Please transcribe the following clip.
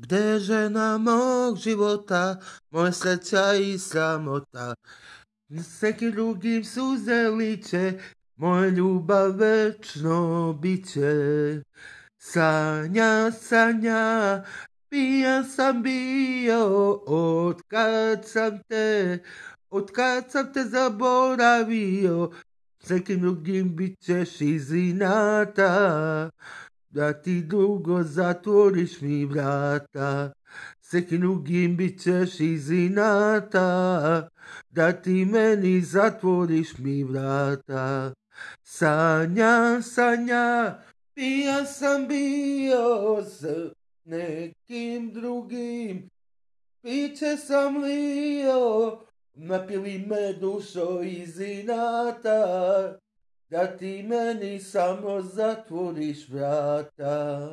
Gde je žena mog života, moja sreća i sramota? S drugim suze liče, moja ljubav večno bit će. Sanja, sanja, pijan sam bio, od kad sam te, od kad sam te zaboravio, s nekim drugim bit ćeš iz inata, da ti dugo zatvoriš mi vrata. S nekim drugim bit ćeš iz inata, da ti meni zatvoriš mi vrata. Sanja, sanja, pijan sam bio s nekim drugim, piće sam lio, napili me dušo iz inata, da ti meni samo zatvoriš vrata.